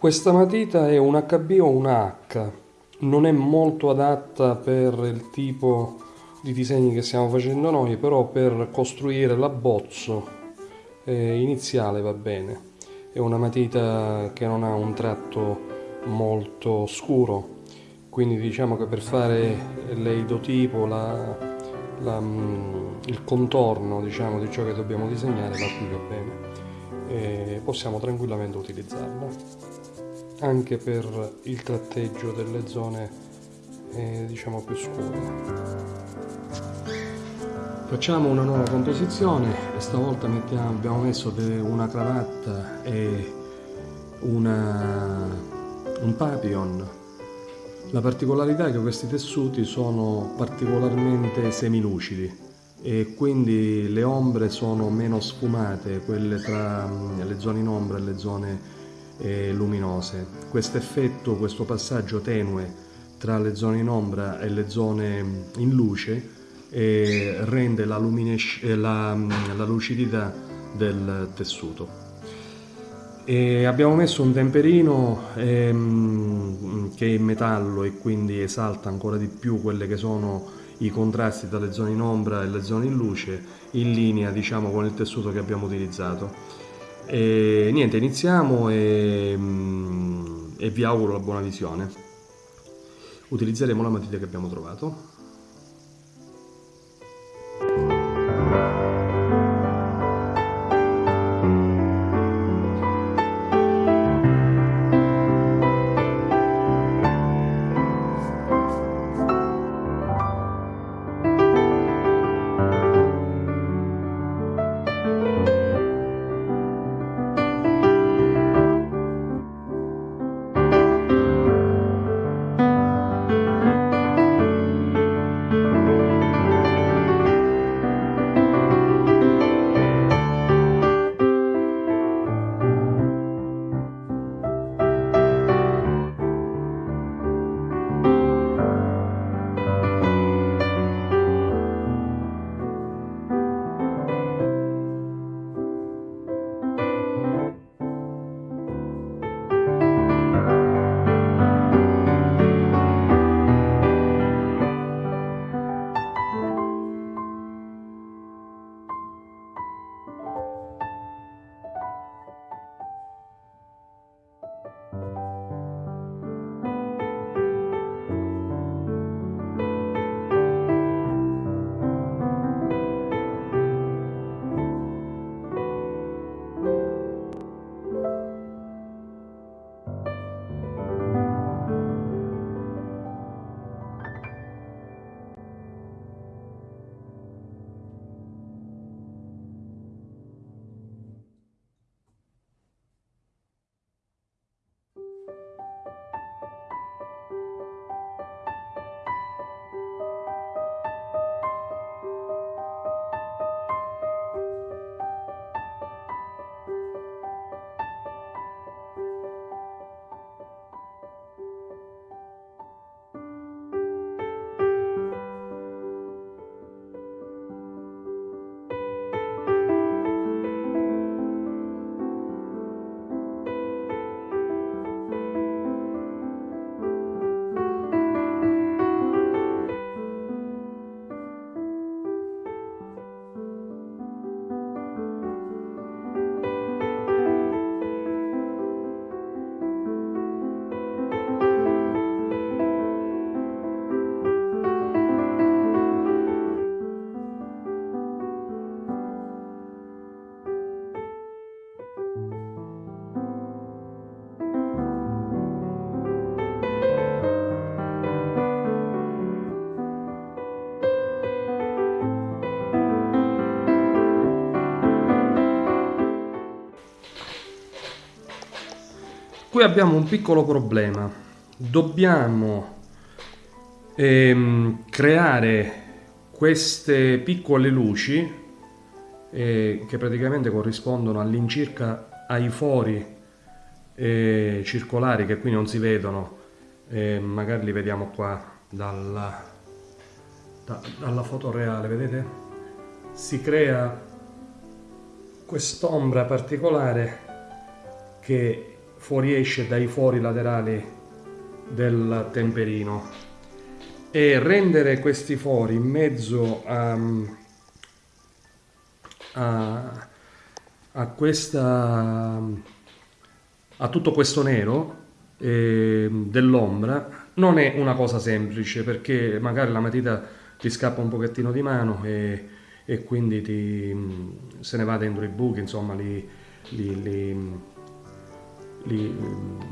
Questa matita è un HB o una H, non è molto adatta per il tipo di disegni che stiamo facendo noi, però per costruire l'abbozzo eh, iniziale va bene. È una matita che non ha un tratto molto scuro, quindi diciamo che per fare l'eidotipo, la, la, il contorno diciamo, di ciò che dobbiamo disegnare va qui va bene. Possiamo tranquillamente utilizzarla anche per il tratteggio delle zone eh, diciamo più scure. Facciamo una nuova composizione. E stavolta mettiamo, abbiamo messo una cravatta e una, un papillon. La particolarità è che questi tessuti sono particolarmente semilucidi e quindi le ombre sono meno sfumate, quelle tra mm, le zone in ombra e le zone eh, luminose. Questo effetto, questo passaggio tenue tra le zone in ombra e le zone in luce eh, rende la, eh, la, la, lucidità del tessuto. E abbiamo messo un temperino ehm, che è in metallo e quindi esalta ancora di più quelle che sono i contrasti tra le zone in ombra e le zone in luce in linea diciamo con il tessuto che abbiamo utilizzato e niente, iniziamo e, mm, e vi auguro la buona visione. Utilizzeremo la matita che abbiamo trovato. Música Qui abbiamo un piccolo problema. Dobbiamo ehm, creare queste piccole luci eh, che praticamente corrispondono all'incirca ai fori eh, circolari che qui non si vedono. Eh, magari li vediamo qua dalla, da, dalla foto reale, vedete? Si crea quest'ombra particolare che fuoriesce dai fori laterali del temperino. E rendere questi fori in mezzo a, a, a questa a tutto questo nero eh, dell'ombra non è una cosa semplice perché magari la matita ti scappa un pochettino di mano e, e quindi ti, se ne va dentro i buchi, insomma li, li, li, li,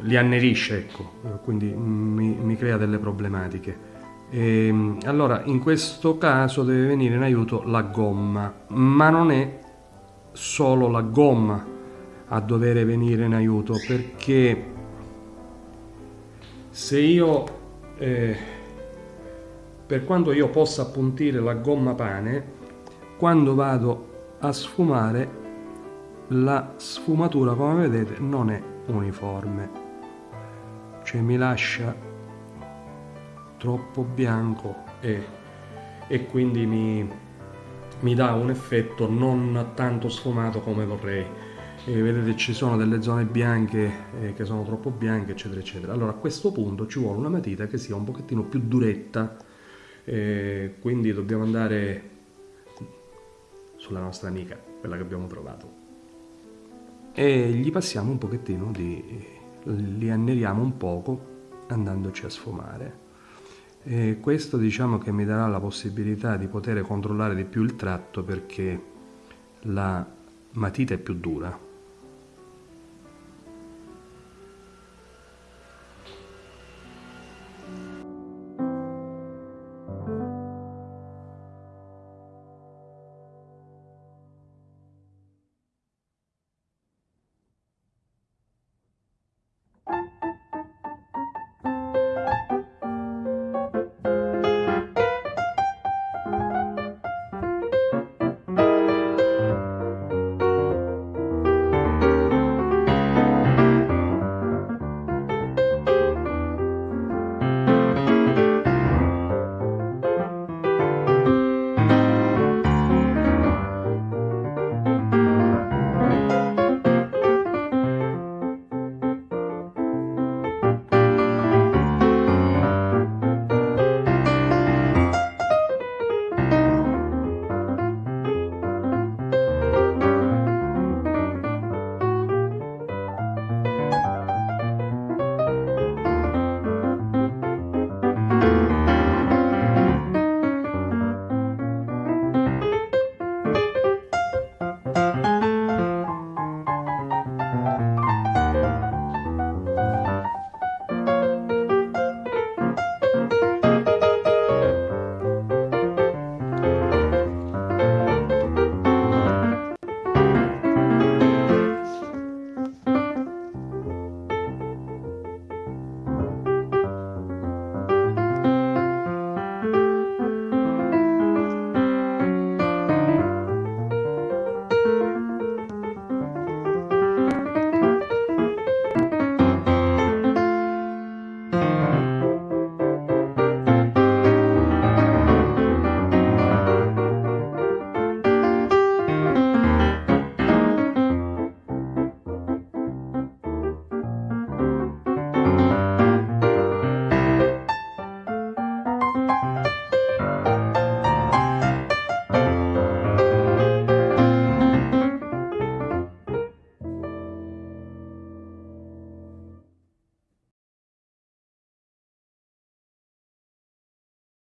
li annerisce, ecco, quindi mi, mi, crea delle problematiche. E, ehm, allora in questo caso deve venire in aiuto la gomma, ma non è solo la gomma a dover venire in aiuto perché se io eh, per quanto io possa appuntire la gomma pane quando vado a sfumare la sfumatura come vedete non è uniforme. Cioè mi lascia troppo bianco e, e quindi mi, mi dà un effetto non tanto sfumato come vorrei. E vedete ci sono delle zone bianche eh, che sono troppo bianche eccetera eccetera. Allora a questo punto ci vuole una matita che sia un pochettino più duretta. Eh, quindi dobbiamo andare sulla nostra amica quella che abbiamo trovato e gli passiamo un pochettino di li anneriamo un poco andandoci a sfumare. E questo diciamo che mi darà la possibilità di poter controllare di più il tratto perché la matita è più dura